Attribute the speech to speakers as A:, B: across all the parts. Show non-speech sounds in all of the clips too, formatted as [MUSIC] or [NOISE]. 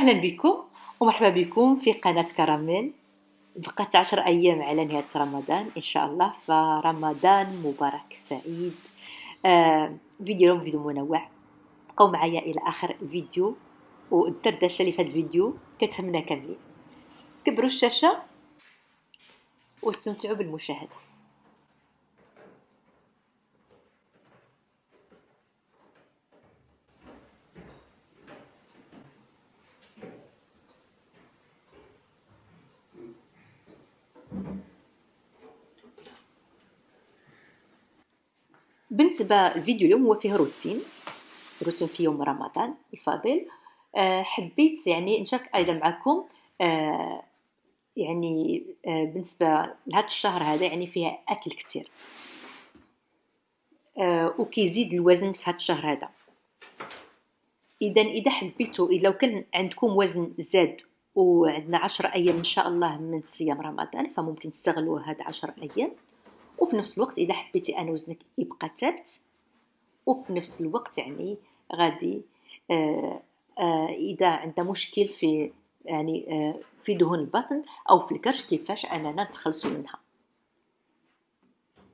A: أهلا بكم ومرحبا بكم في قناة كراميل. بقات عشر أيام على نهاية رمضان إن شاء الله فرمضان مبارك سعيد. آه فيديو اليوم فيديو منوع. بقوا معايا إلى آخر الفيديو والدردشة اللي في هذا الفيديو كتهمنا كاملين. كبروا الشاشة واستمتعوا بالمشاهدة. بالنسبة الفيديو اليوم هو فيه روتين روتين في يوم رمضان الفاضل. أه حبيت يعني نشارك أيضا معكم أه يعني أه بالنسبة لهذا الشهر هذا يعني فيها أكل كتير. أه وكيزيد الوزن في هذا الشهر هذا. إذا إذا حبيتوا لو كان عندكم وزن زاد وعندنا عشر أيام إن شاء الله من صيام رمضان فممكن تستغلوا هاد عشر أيام. وفي نفس الوقت إذا حبيتي ان وزنك يبقى ثابت. وفي نفس الوقت يعني غادي آه آه إذا عندنا مشكل في يعني آه في دهون البطن أو في الكرش كيفاش أننا نتخلصوا منها.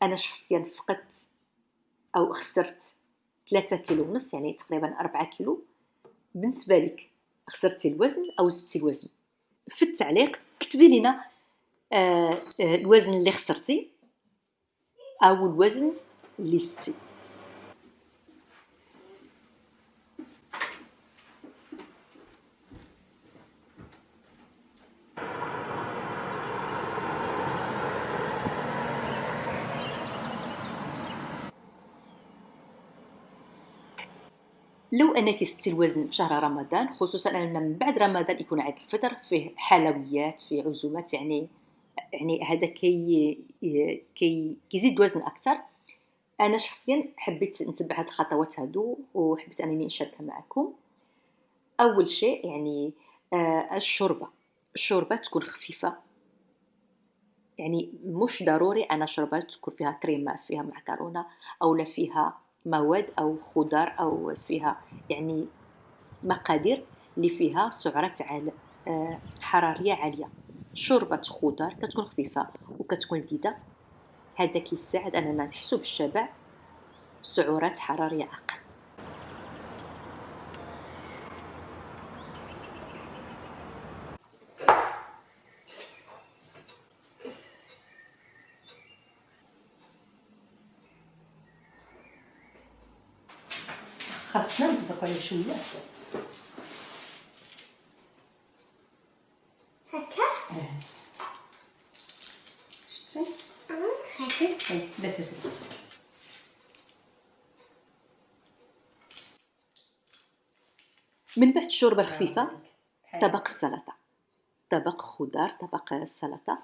A: أنا شخصيا فقدت أو خسرت ثلاثة كيلو ونص يعني تقريبا أربعة كيلو. بالنسبة لك خسرتي الوزن أو زدتي الوزن؟ في التعليق كتبي لنا الوزن اللي خسرتي. أو الوزن ليستي لو أنك ستي الوزن في شهر رمضان خصوصا أن من بعد رمضان يكون عيد الفطر فيه حلويات فيه عزومات يعني يعني هذا كي كي كيزيد الوزن أكثر أنا شخصيا حبيت نتبع هاد الخطوات هادو وحبيت أنني نشاركها معكم. أول شيء يعني آه الشوربة. الشوربة تكون خفيفة. يعني مش ضروري أنا شوربه تكون فيها كريمه فيها معكرونة أو فيها مواد أو خضار أو فيها يعني مقادير اللي فيها سعرات عال آه حرارية عالية. شوربة خضار كتكون خفيفة وكتكون لذيذة هذا كيساعد أننا نحسو بالشبع. بسعرات حرارية أقل. خاصنا نطبق عليه شوية من بعد الشوربة الخفيفة طبق السلطة. طبق خضار طبق السلطه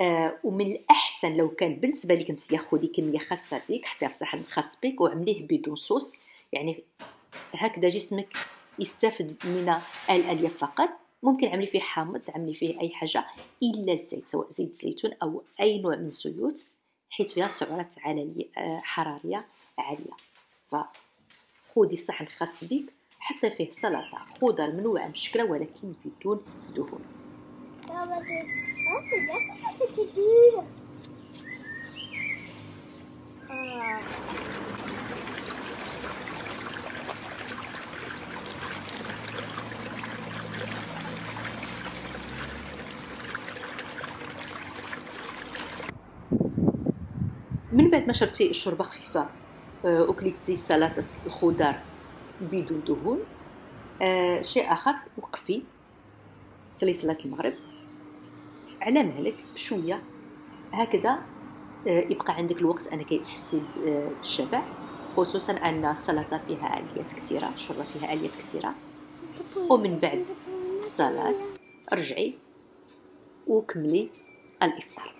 A: آه ومن الأحسن لو كان بالنسبة لك أنت خذي كميه خاصة بك حطيها في صحن خاص بك وعمليه بدون صوص. يعني هكذا جسمك يستافد من الألياف فقط. ممكن عملي فيه حامض عملي فيه أي حاجة إلا الزيت سواء زيت زيتون أو أي نوع من الزيوت حيث فيها سعرات آه، حرارية عالية. فخذي صحن خاص بك حتى فيه سلطة خضر منوعة مشكلة ولكن بدون دهون. من بعد ما شربتي الشوربة خفيفة آه، وكليتي سلطة الخضر بدون دهون آه شيء آخر وقفي صلي صلاة المغرب. على مهلك شوية هكذا آه يبقى عندك الوقت أنك تحسي بالشبع خصوصا أن السلطة فيها الياف كثيرة الشوربة فيها الياف كثيرة. ومن بعد الصلاه رجعي وكملي الإفطار.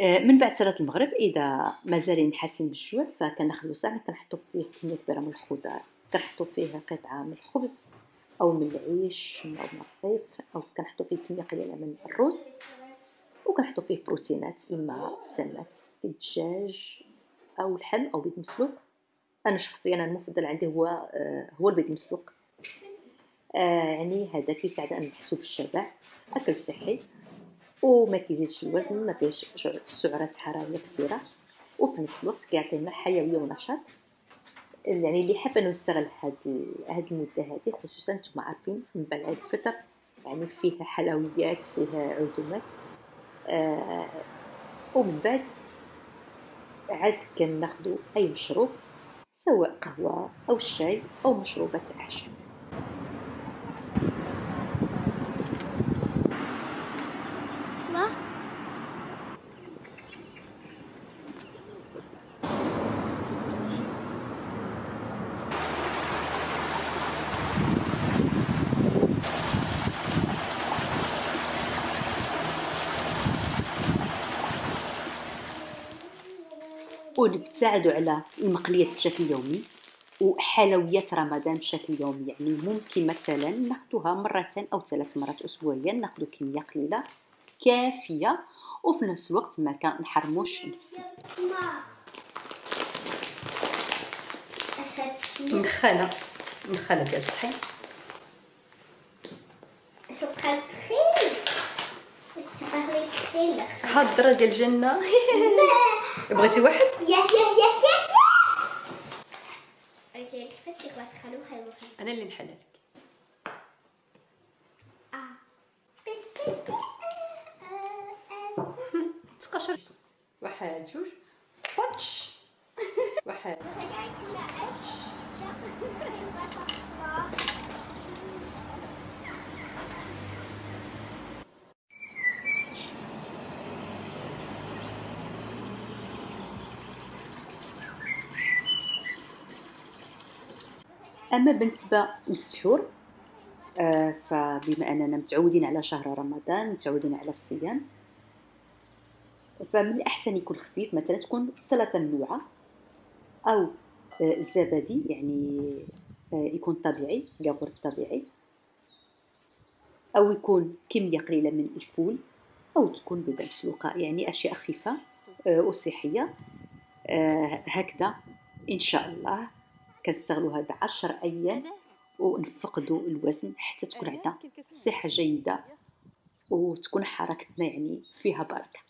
A: من بعد صلاة المغرب إذا مازال حاسين بالجوع فكناخذو ساعة كنحطو فيه كمية كبيرة من الخضار. كنحطو فيه قطعة من الخبز أو من العيش أو من الرغيف أو كنحطو فيه كمية قليلة من الرز وكنحطو فيه بروتينات إما السمك الدجاج أو اللحم أو بيض مسلوق. أنا شخصيا المفضل عندي هو آه، هو البيض المسلوق. آه، يعني هذا كيساعد أن نحسو بالشبع أكل صحي. وما كيزيدش الوزن ما فيهش سعرات حرارية كثيره وفي نفس الوقت كيعطينا حيويه ونشاط. يعني اللي حاب أنه يستغل هاد هاد المدة هذه خصوصا نتوما عارفين من بعد الفطر يعني فيه حلويات فيه عزومات. آه ومن بعد عاد كناخدو أي مشروب سواء قهوة أو شاي أو مشروبات اعشاب ونبتعدوا على المقليات بشكل يومي وحلويات رمضان بشكل يومي. يعني ممكن مثلا ناخذوها مرتين أو ثلاث مرات اسبوعيا ناخذ كمية قليلة كافية وفي نفس الوقت ما كنحرموش نفسنا.
B: مدخله مدخله ديال الطحين هضره ديال الجنة. [LAUGHS] بغيتي واحد؟ يا يا يا يا أنا اللي نحلل لك تقشر واحد جوج باتش واحد
A: أما بالنسبة للسحور آه فبما أننا متعودين على شهر رمضان متعودين على الصيام فمن الأحسن يكون خفيف مثلا تكون سلطة منوعه أو آه الزبادي يعني آه يكون طبيعي ياغورت طبيعي. أو يكون كمية قليلة من الفول أو تكون بيضة مسلوقة يعني أشياء خفيفة آه وصحية آه هكذا إن شاء الله. كنستغلوا هاد عشر أيام ونفقدوا الوزن حتى تكون عندنا صحة جيدة وتكون حركتنا يعني فيها بركة.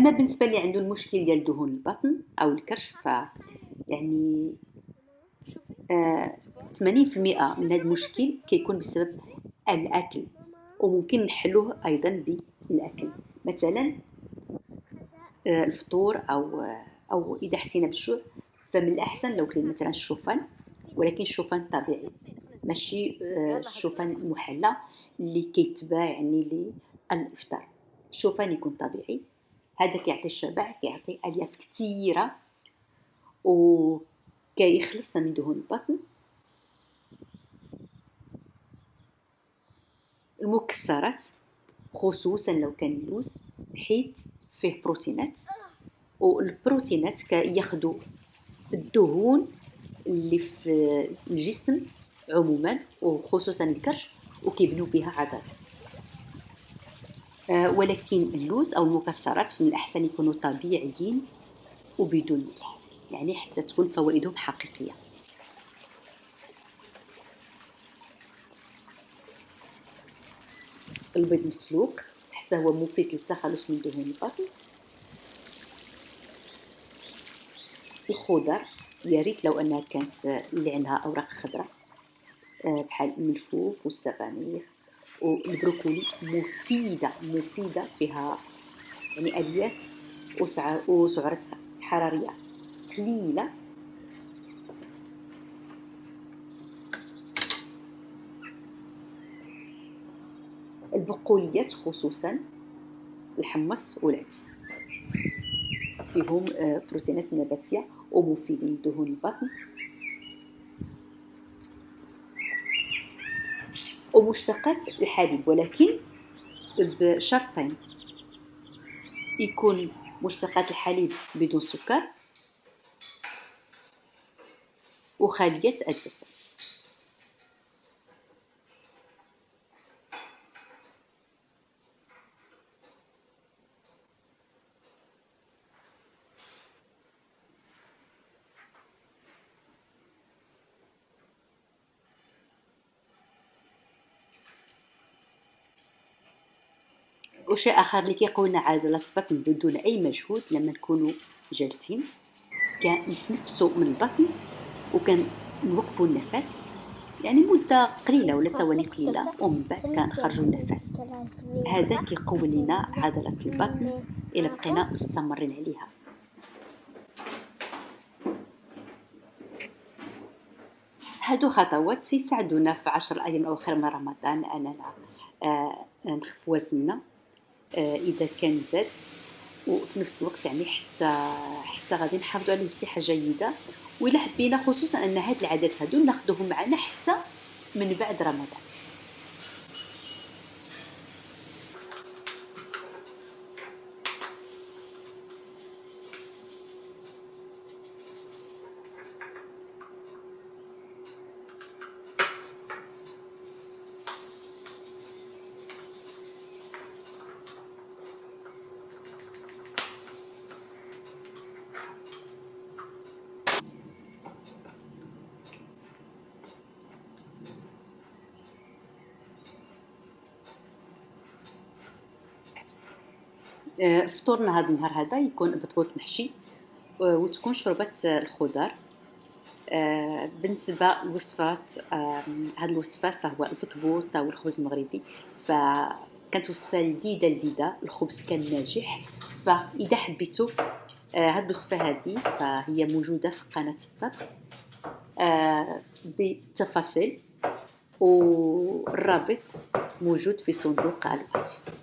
A: أما بالنسبة اللي عنده المشكل ديال دهون البطن أو الكرش ف يعني آه 80% من هذا المشكل كيكون بسبب الأكل وممكن نحلوه أيضا بالأكل. مثلا آه الفطور أو أو إذا حسينا بالجوع فمن الأحسن لو كلينا مثلا الشوفان ولكن الشوفان طبيعي ماشي آه الشوفان المحلى اللي كيتباع يعني للإفطار. الشوفان يكون طبيعي. هذا كيعطي الشبع كيعطي ألياف كثيرة وكيخلصنا من دهون البطن. المكسرات خصوصا لو كان اللوز حيت فيه بروتينات والبروتينات كياخدوا الدهون اللي في الجسم عموما وخصوصا الكرش وكيبنوا بها عضلات. آه، ولكن اللوز أو المكسرات من الأحسن يكونوا طبيعيين وبدون ملح. يعني حتى تكون فوائدهم حقيقية. البيض مسلوق. حتى هو مفيد للتخلص من دهون البطن. الخضر. يا ريت لو أنها كانت اللي عندها أوراق خضراء آه، بحال الملفوف والسبانخ والبروكولي مفيدة مفيدة فيها يعني ألياف وسعرتها حرارية قليلة البقوليات خصوصا الحمص والعدس. فيهم آه، بروتينات نباتية ومفيدين لدهون البطن ومشتقات الحليب ولكن بشرطين. يكون مشتقات الحليب بدون سكر وخالية الدسم وشيء آخر اللي كيقوينا عضلات البطن بدون أي مجهود لما نكونوا جالسين. كنتنفسوا من البطن وكنوقفوا النفس. يعني مدة قليلة ولا ثواني قليلة ومن بعد كنخرجوا النفس. هذا كيقوي لنا عضلة البطن إلا بقينا مستمرين عليها. هادو خطوات يساعدونا في عشر الأيام الأواخر من رمضان. أننا آه نخف وزننا. إذا كان زاد. وفي نفس الوقت يعني حتى حتى غادي نحافظوا عليه بصحه جيده وإلا حبينا خصوصا أن هاد العادات هادو ناخذوهم معنا حتى من بعد رمضان. فطورنا هذا النهار هذا يكون بطبوط محشي آه، وتكون الخضر آه، بالنسبة لوصفات هذه الوصفة فهو البطبوط أو الخبز المغربي. فكانت وصفة لذيذة لذيذة. الخبز كان ناجح. فإذا حبيتوا هذه الوصفة هذه فهي موجودة في قناة الطبخ بالتفاصيل والرابط موجود في صندوق الوصف.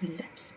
B: Williams.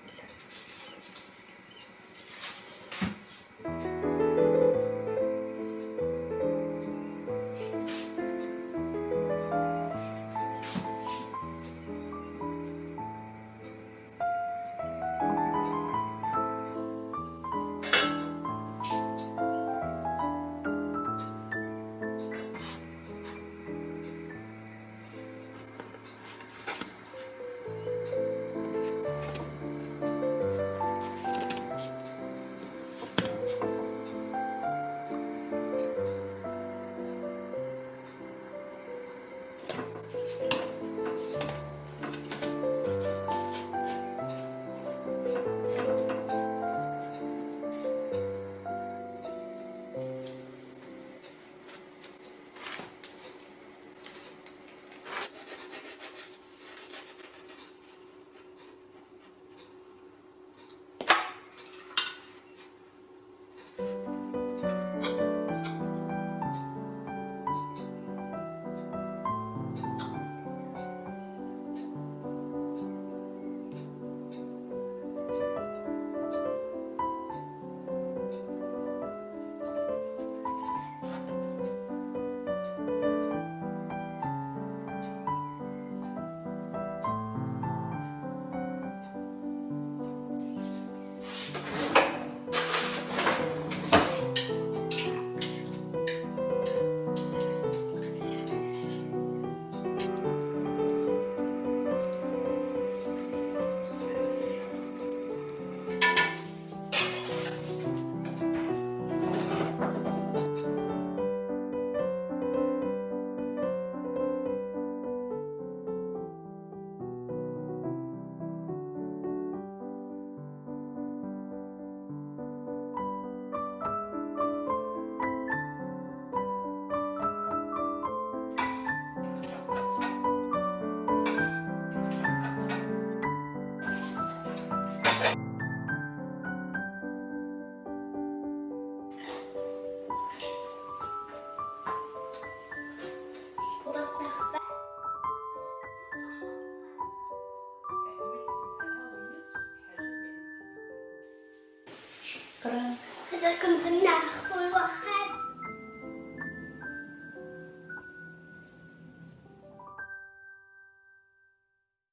B: الله